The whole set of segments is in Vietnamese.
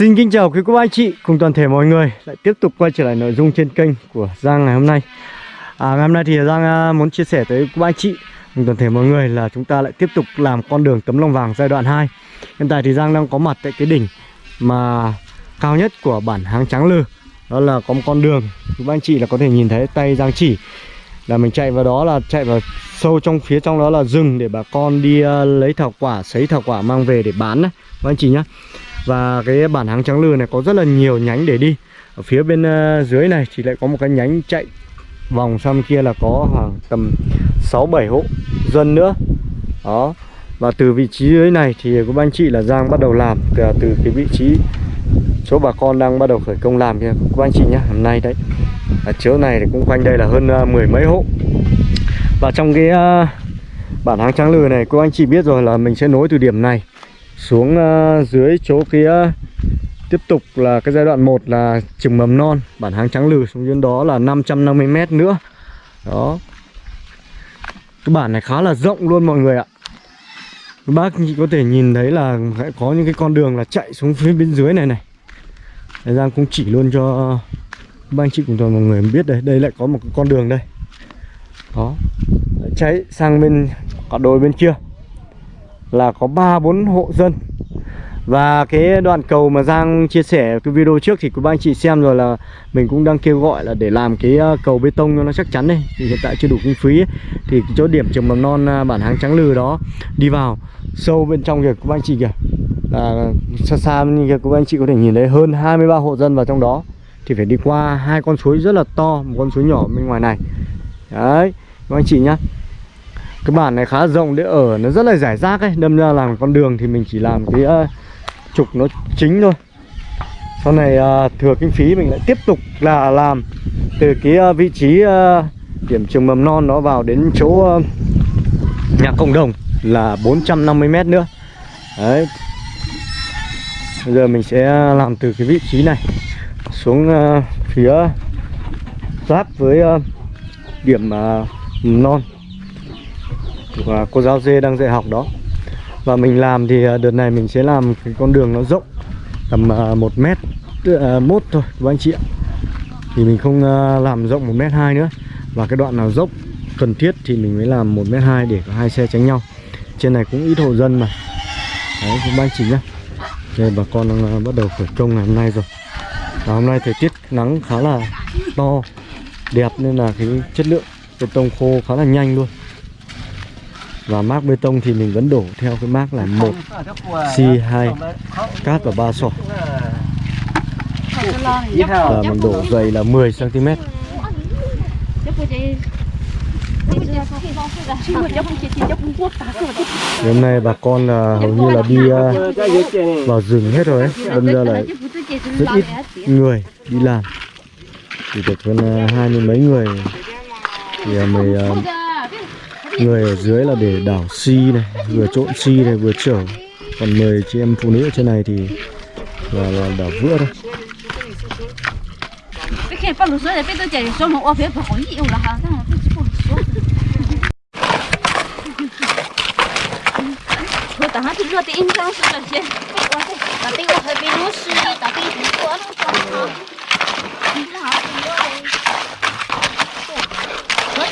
Xin kính chào quý cô bác anh chị cùng toàn thể mọi người. Lại tiếp tục quay trở lại nội dung trên kênh của Giang ngày hôm nay. À, Ngày hôm nay thì Giang à, muốn chia sẻ tới cô bác anh chị cùng toàn thể mọi người là chúng ta lại tiếp tục làm con đường tấm lòng vàng giai đoạn 2 Hiện tại thì Giang đang có mặt tại cái đỉnh mà cao nhất của bản Háng Trắng Lư. Đó là có một con đường quý bác anh chị là có thể nhìn thấy tay Giang chỉ. Là mình chạy vào đó là chạy vào sâu trong phía trong đó là rừng để bà con đi uh, lấy thảo quả sấy thảo quả mang về để bán đấy các anh chị nhá và cái bản hàng trắng lư này có rất là nhiều nhánh để đi. Ở phía bên ờ, dưới này thì lại có một cái nhánh chạy vòng sang kia là có khoảng tầm 6 7 hộ dân nữa. Đó. Và từ vị trí dưới này thì các anh chị là Giang bắt đầu làm từ, từ cái vị trí số bà con đang bắt đầu khởi công làm kia các anh chị nhé hôm nay đấy. Ở chỗ này thì cũng quanh đây là hơn ờ, mười mấy hộ. Và trong cái ờ, bản hàng trắng lừa này cô anh chị biết rồi là mình sẽ nối từ điểm này xuống ờ, dưới chỗ kia. Tiếp tục là cái giai đoạn 1 là trường mầm non bản hàng trắng lừ xuống dưới đó là 550 m nữa. Đó. Cái bản này khá là rộng luôn mọi người ạ. Các bác chị có thể nhìn thấy là có những cái con đường là chạy xuống phía bên dưới này này. Đấy, Giang cũng chỉ luôn cho các anh chị cùng toàn mọi người biết đây. Đây lại có một con đường đây. Đó. Chạy sang bên cả đồi bên kia là có ba, bốn hộ dân. Và cái đoạn cầu mà Giang chia sẻ cái video trước thì các anh chị xem rồi là mình cũng đang kêu gọi là để làm cái ờ, cầu bê tông cho nó chắc chắn đây. Thì hiện tại chưa đủ kinh phí ấy. thì chỗ điểm trường mầm non ờ, bản hàng trắng lừ đó đi vào sâu bên trong kìa các anh chị kìa. Là xa xa như kìa các anh chị có thể nhìn thấy hơn 23 hộ dân vào trong đó. Thì phải đi qua hai con suối rất là to, một con suối nhỏ bên ngoài này. Đấy, các anh chị nhá cái bản này khá rộng để ở nó rất là giải rác ấy. Đâm ra làm con đường thì mình chỉ làm cái uh, trục nó chính thôi. Sau này uh, thừa kinh phí mình lại tiếp tục là làm từ cái uh, vị trí uh, điểm trường mầm non nó vào đến chỗ uh, nhà cộng đồng là 450 m nữa. Đấy. Bây giờ mình sẽ làm từ cái vị trí này xuống uh, phía giáp với uh, điểm uh, non của cô giáo dê đang dạy học đó. Và mình làm thì à, đợt này mình sẽ làm cái con đường nó rộng, tầm à, một mét à, mốt thôi, các anh chị ạ. Thì mình không làm rộng một mét hai nữa. Và cái đoạn nào dốc cần thiết thì mình mới làm một mét hai để có hai xe tránh nhau. Trên này cũng ít hộ dân mà. Đấy, các anh chị nhá. Đây, bà con đang bắt đầu khởi công ngày hôm nay rồi. Và hôm nay thời tiết nắng khá là to, đẹp nên là cái chất lượng bê tông khô khá là nhanh luôn và mác bê tông thì mình vẫn đổ theo cái mác là một C2 cát và ba sỏi và mình đổ dày là 10 cm hôm nay bà con là hầu như là đi uh, vào rừng hết rồi ấy. Đâm ra là rất ít người đi làm. Chỉ được hơn à, hai mươi mấy người. Thì uh, mới uh, người ở dưới là để đảo xi này vừa trộn xi này vừa chở. Còn 10 chị em phụ nữ ở trên này thì là, là đảo vữa thôi.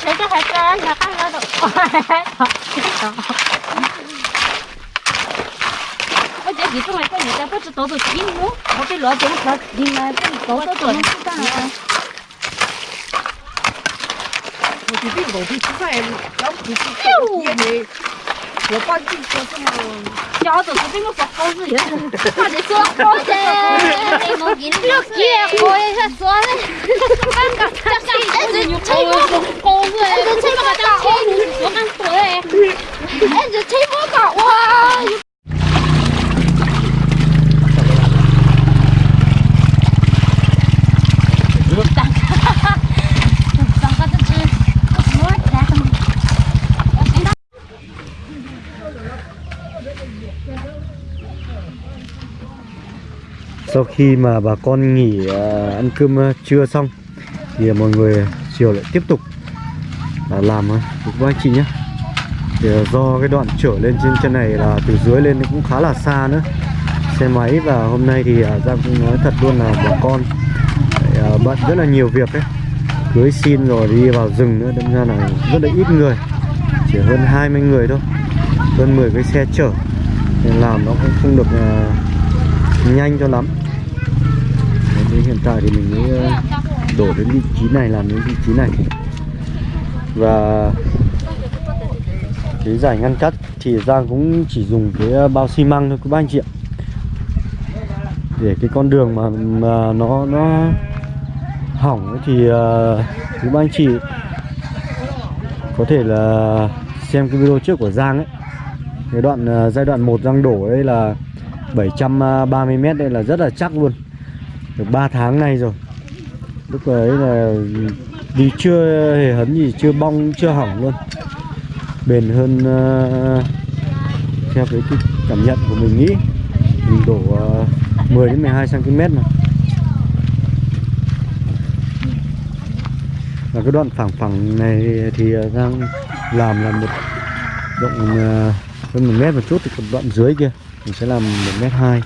我这还是安全大怕的我这你这么钱你再不吃豆豆鸡我给老公说你买这么多豆豆鸡蛋啊我就病不吃饭老母鸡我帮你做什么？小的是这个不好日子，他就说好的，你冇见了结果也是说的，半个他是一直吹波高的，一直吹波高，我们对，一直吹波高哇！ Sau khi mà bà con nghỉ à, ăn cơm à, trưa xong Thì mọi người chiều lại tiếp tục à, làm uh, các anh chị nhé. Thì do cái đoạn trở lên trên chân này là từ dưới lên cũng khá là xa nữa. Xe máy và hôm nay thì Giang cũng nói thật luôn là bà con bận rất là nhiều việc ấy. Cưới xin rồi đi vào rừng nữa đâm ra là rất là ít người chỉ hơn 20 người thôi hơn 10 cái xe chở. Nên làm nó cũng không được uh, nhanh cho lắm hiện tại thì mình mới ờ, đổ đến vị trí này làm đến vị trí này. Và cái giải ngăn cắt thì Giang cũng chỉ dùng cái ờ, bao xi măng thôi các anh chị ạ. Để cái con đường mà, mà nó nó hỏng ấy thì ờ, uh, các anh chị có thể là xem cái video trước của Giang ấy. Cái đoạn uh, giai đoạn 1 Giang đổ đây là 730m đây là rất là chắc luôn được 3 tháng nay rồi. Lúc ấy là đi chưa hề hấn gì chưa bong chưa hỏng luôn. Bền hơn uh, theo cái, cái cảm nhận của mình nghĩ. Mình đổ ờ, uh, 10 đến 12 cm mà. Và cái đoạn phẳng phẳng này thì ờ, đang làm là một rộng uh, hơn một mét một chút thì còn đoạn dưới kia. Mình sẽ làm một mét hai.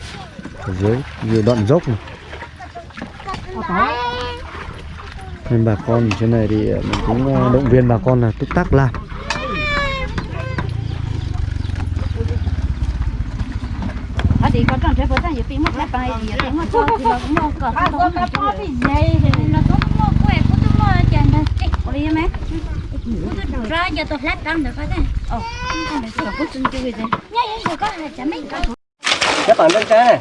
Ở dưới nhiều đoạn dốc này nên bà con trên này thì mình cũng uh, động viên bà con là túc tắc làm ở đi có trong trái phở tăng bị mất lại bài gì thì mà cho thì là cũng mua cờ không có cái bao thì nhây thì nó có mua quẹt có tôi mua chèn này có đi mấy tôi ra giờ tôi lát đâm được cái này ồ không phải tôi có chân chơi gì nhây nhây có là chả mấy cái các bạn lên cái này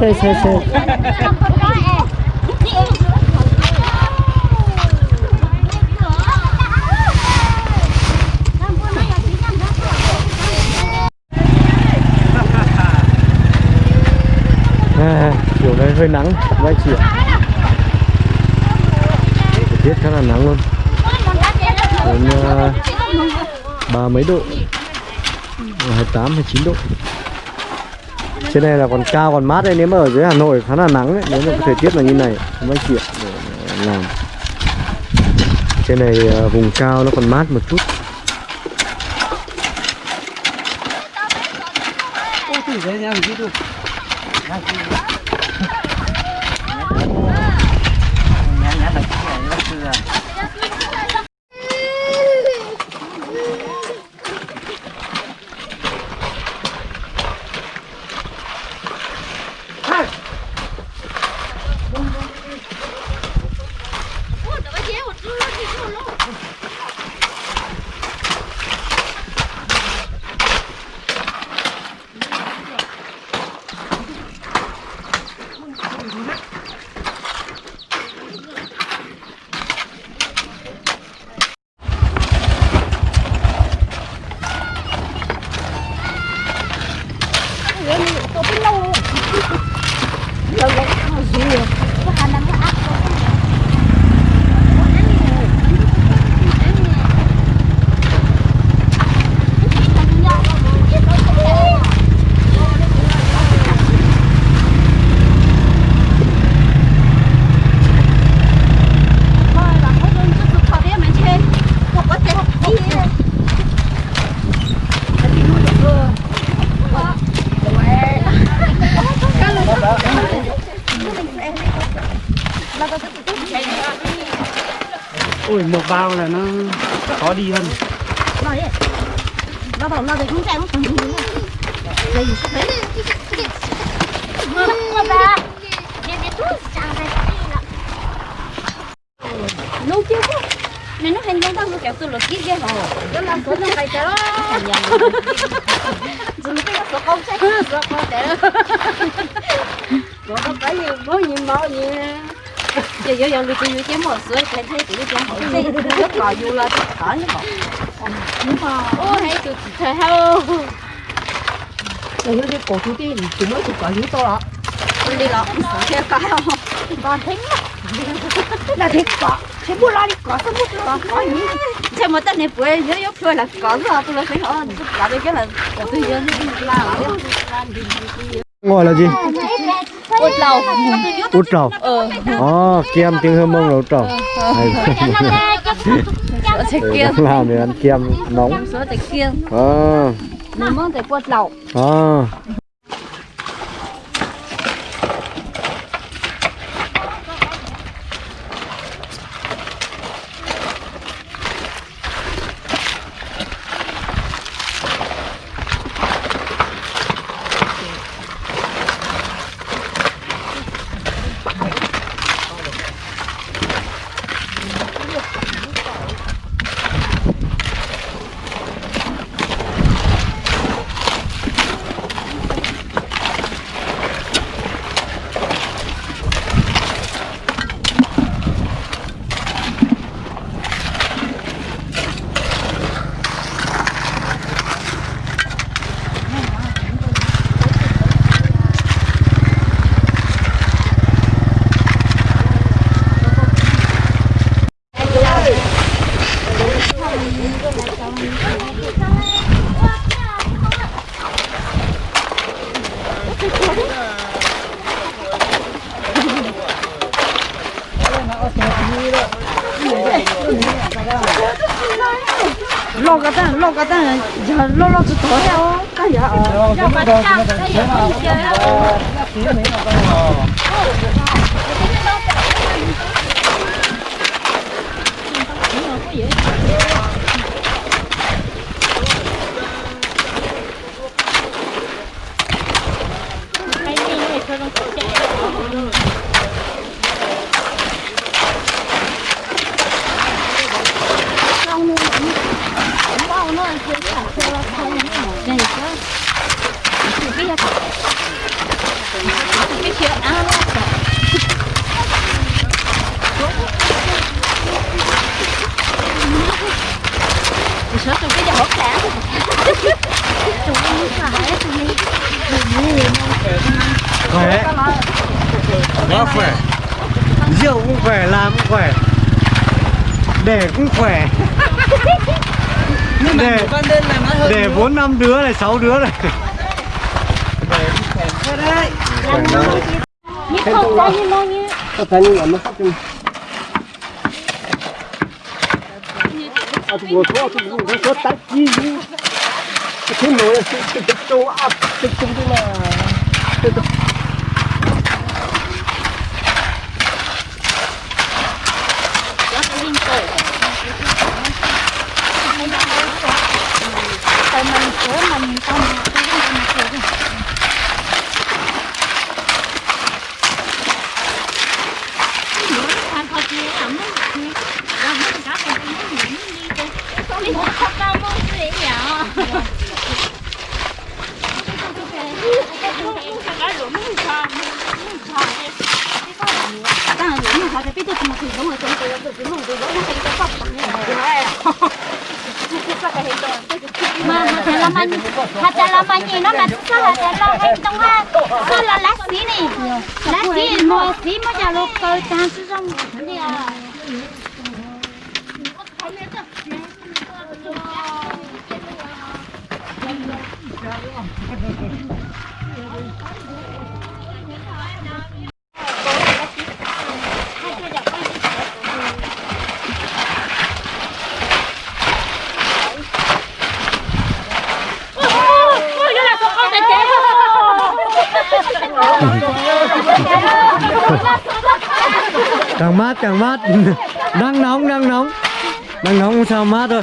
xe xe xe à, kiểu này hơi nắng vai anh chị tiết khá là nắng luôn. Đến uh, ba mấy độ. Hai mươi tám hay chín độ trên này là còn cao, còn mát đấy. Nếu mà ở dưới Hà Nội khá là nắng đấy. Nếu mà cái thời tiết là như này mới anh để làm. Trên này ờ, vùng cao nó còn mát một chút. Bao là nó khó đi hơn. Nó bảo nó thì không chạy không thằng gì đây gì sắp đấy để để lâu chưa có nên nó hành động tao kéo tôi lột ghê. Hả đó là số nó phải chạy đó dùng cái số không chạy số không chạy đó có cái gì bao nhiêu bao nhiêu giờ giờ giờ tôi tôi kiếm một số thấy thấy tụi tôi hỏi gì rất là vui là có như vậy nhưng mà ô hay tụi thời hao rồi nó đi cổ chú tiên chúng nó chụp cả dưới to đó con đi lọ. Kia có không? Con thích là thịt cỏ thế mua lo đi cỏ sao mua con có gì thế mà tên này quê dưới yếu quê là có rồi tôi là phải đây cái là của tôi dưới là ngồi là gì út lầu út trầu ờ Ồ, kem tiếng hương mông là út trầu Ừ, làm thì ăn kem nóng. Số kia à, nó mong thế quất lầu à. Năm đứa này, sáu đứa này. Thôi đấy Nhịp không có như nó như có thể như là nó sắp chung à tụi tôi tụi tôi tụi tôi tắt chi cái thứ nổi là cái cái châu áp cái chung cái là Tại mình sửa mình tao mà cái cái mình sửa đi. Ăn thôi chị ẩm đi. Làm hết cả cái cái những đi đi. Đi học cao môn gì vậy? mà hạt chả làm anh hạt chả làm anh gì nó là sao hạt chả làm anh trong ha sao là lá xí này lá xí mà xí mà chả lục cơ chả sử dụng đi à Ôi, nó là con con tay chế Càng mát càng mát. Đang nóng, đang nóng. Đang nóng sao mát thôi.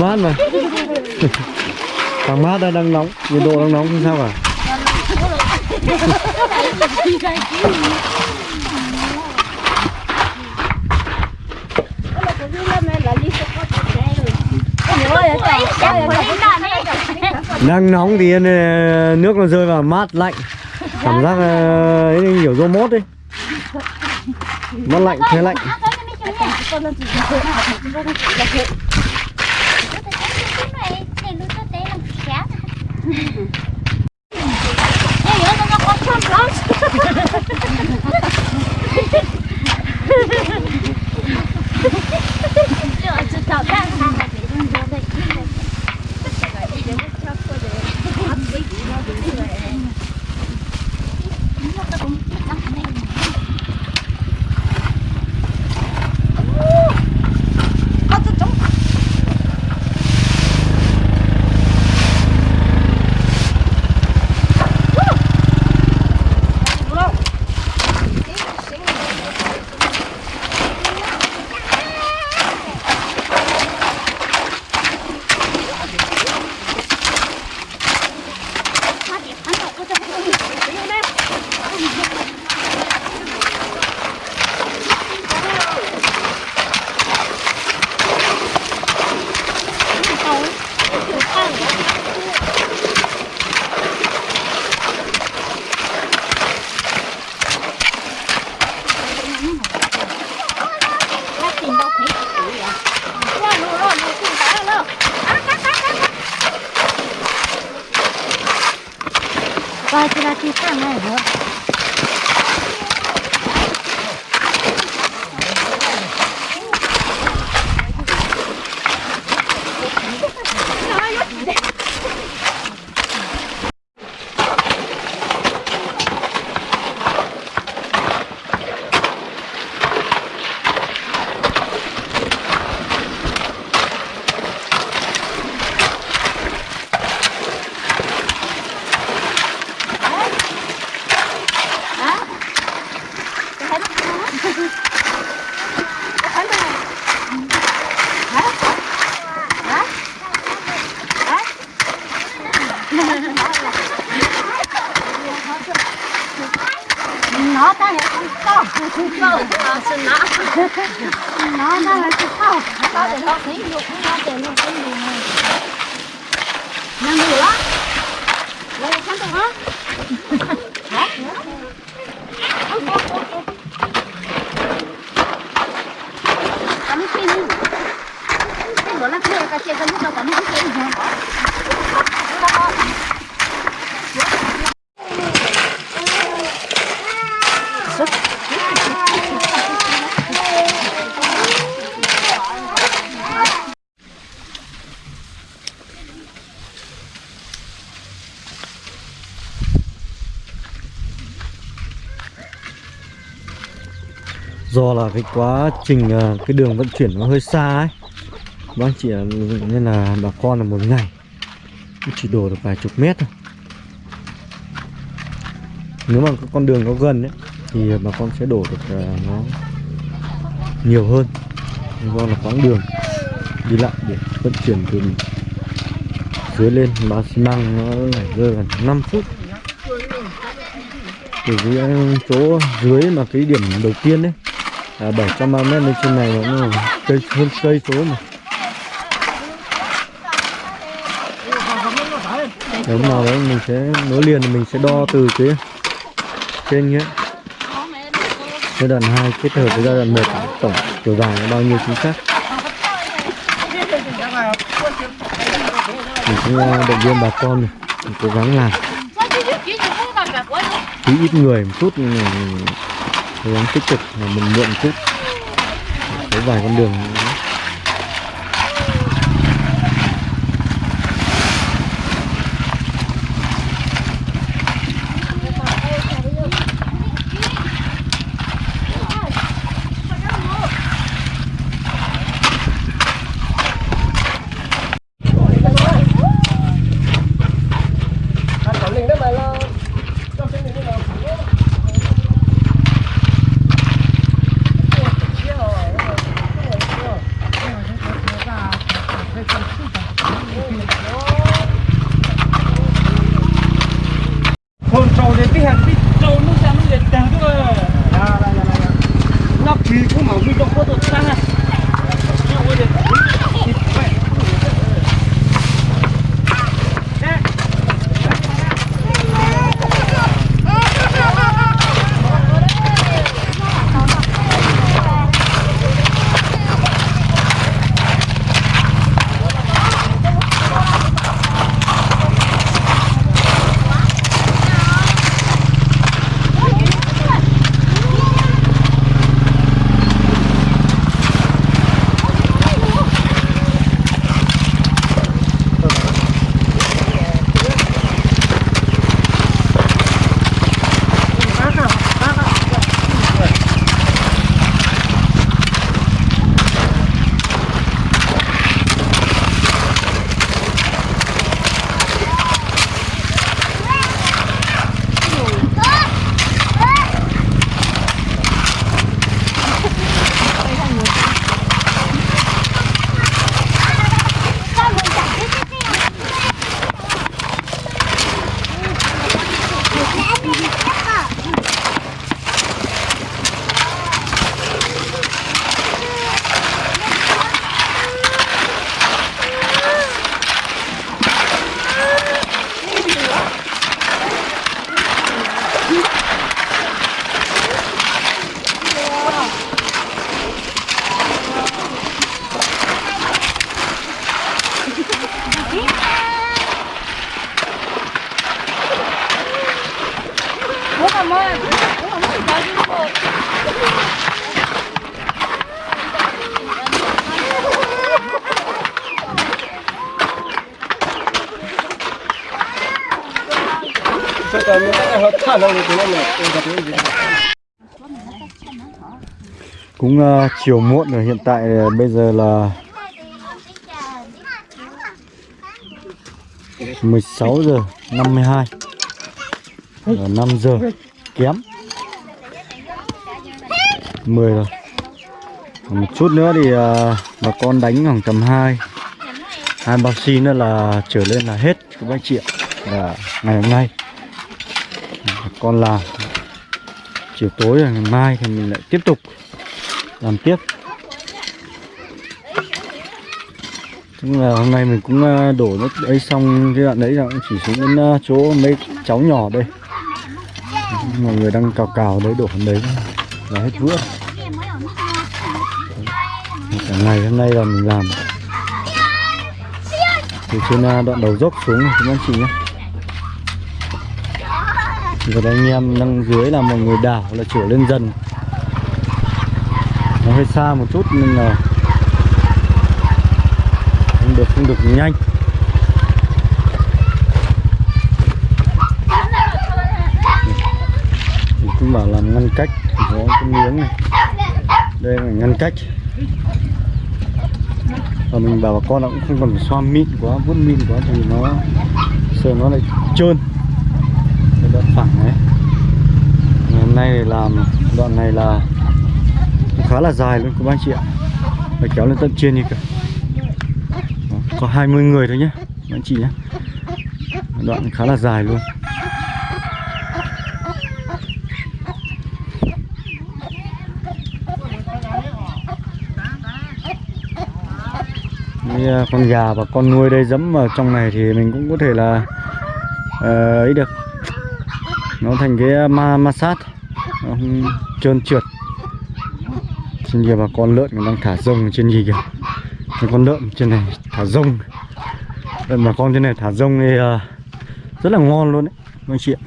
Mát mà. Càng mát đây đang nóng Nhiệt độ đang nóng không sao cả? Đang nóng thì ờ, nước nó rơi vào mát lạnh. Cảm giác ờ, ấy kiểu rô mốt đấy Mát lạnh, thế lạnh. Nó nó là con to to thì nó thấy được nó để nó thấy được năng được đó lấy chắn được hả hả cắm pin cái bữa là kia cái kia cái lúc đó cắm pin hả do là cái quá trình à, cái đường vận chuyển nó hơi xa ấy. Bác chị nên là bà con là một ngày chỉ đổ được vài chục mét thôi. Nếu mà con đường nó gần ấy, thì bà con sẽ đổ được à, nó nhiều hơn. Do là quãng đường đi lại để vận chuyển từ dưới lên, bà xi măng nó phải rơi gần 5 phút. Từ cái chỗ dưới mà cái điểm đầu tiên đấy là 730 mét lên trên này nó là cây, hơn cây số mà. Nếu nào đấy, mình sẽ nối liền thì mình sẽ đo từ cái trên nhé. Giai đoạn 2 kết hợp với giai đoạn 1 tổng chiều dài là bao nhiêu chính xác? Mình cũng à, động viên bà con này, mình cố gắng làm. Tí ít người một chút mình cố gắng tích cực là mình mượn chút có vài con đường cũng uh, chiều muộn rồi hiện tại uh, bây giờ là 16 giờ 52 là 5 giờ kém. 10 rồi. Còn một chút nữa thì uh, bà con đánh khoảng tầm 2 hai bao xi nữa là trở lên là hết các bác chị ạ. Là ngày hôm nay con làm chiều tối ngày mai thì mình lại tiếp tục làm tiếp. Tức là hôm nay mình cũng ờ, đổ nước ấy xong, cái đoạn đấy là cũng chỉ xuống đến ờ, chỗ mấy cháu nhỏ đây. Mọi người đang cào cào đấy, đổ đấy. Là hết vữa cả ngày hôm nay là mình làm. Từ trên ờ, đoạn đầu dốc xuống này anh chị nhé rồi đây anh em đang dưới là mọi người đảo là trở lên dần. Nó hơi xa một chút nên là Không được không được nhanh. Mình cũng bảo làm ngăn cách có cái miếng này. Đây là ngăn cách. Và mình bảo bà con nó cũng không cần xoa mịn quá, vuốt mịn quá thì nó Sợ nó lại trơn phẳng đấy. Ngày hôm nay làm đoạn này là khá là dài luôn các anh chị ạ. Phải kéo lên tận trên đi cả Đó, có 20 người thôi nhé anh chị nhé đoạn khá là dài luôn. Ờ, con gà và con nuôi đây dẫm vào trong này thì mình cũng có thể là ờ, ấy được nó thành cái à, ma ma sát nó không trơn trượt. Trên kia bà con lợn đang thả rông trên gì kìa. Cái con lợn trên này thả rông. Lợn bà con trên này thả rông thì à, rất là ngon luôn đấy anh chị ạ.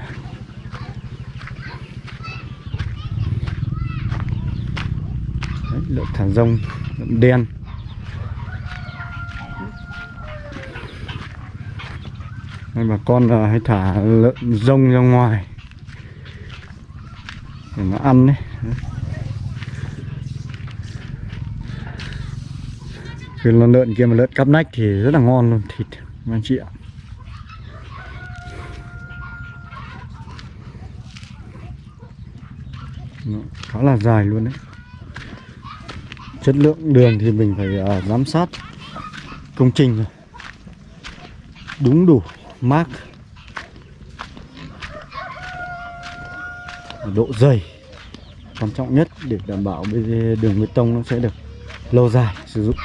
Đấy, lợn thả rông lợn đen. Đây bà con à, hay thả lợn rông ra ngoài để nó ăn đấy. Cái con lợn kia mà lợn cắp nách thì rất là ngon luôn thịt anh chị ạ. Nó khá là dài luôn đấy. Chất lượng đường thì mình phải uh, giám sát công trình rồi đúng đủ mác. Độ dày, quan trọng nhất để đảm bảo bê- đường bê tông nó sẽ được lâu dài sử dụng.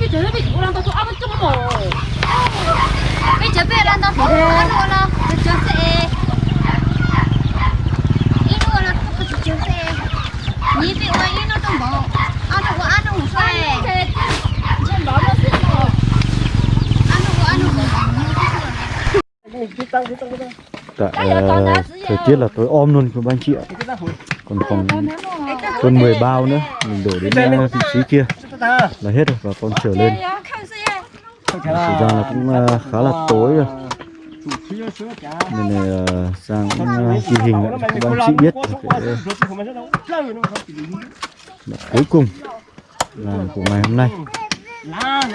Bây giờ bây giờ nó không ăn luôn nó Bây giờ sẽ Ít luôn có chịu sẽ Nhí bị ơi ít nó trong bộ Ăn nó có ăn nó không phải Trên đó nó sẽ có Ăn có ăn không tại ờ, thời tiết là tối om luôn của anh chị ạ. Còn còn hơn 10 bao nữa. Mình đổ đến ờ, vị trí kia là hết rồi và con trở lên. thực ra là cũng ờ, khá là tối rồi. Nên là ờ, Giang cũng ờ, ghi hình lại cho các anh chị biết. Cái cuối cùng là của ngày hôm nay.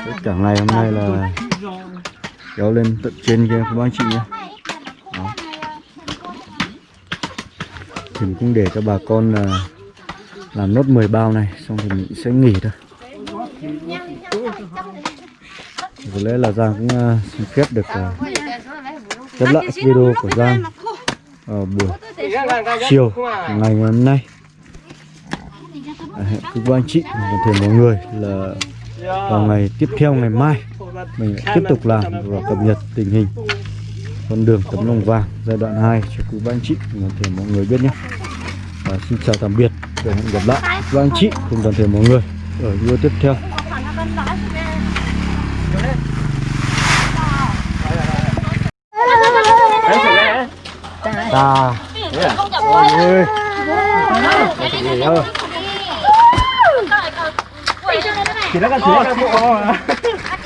Tất cả ngày hôm nay là kéo lên tận trên kia các anh chị nhé. Đó. thì mình cũng để cho bà con là làm nốt 10 bao này xong thì mình sẽ nghỉ thôi có lẽ là Giang cũng ờ, xin phép được uh, khép lại video của Giang ở buổi chiều ngày hôm nay. À, hẹn quý cô anh chị và thể mọi người là vào ngày tiếp theo ngày mai. Mình tiếp tục làm và cập nhật tình hình con đường tấm lòng vàng giai đoạn 2 cho quý ba anh chị và thể mọi người biết nhé. Và xin chào tạm biệt và hẹn gặp lại. Các anh chị cùng toàn thể mọi người ở video tiếp theo. Ta. Mọi Chỉ nó cần chỉ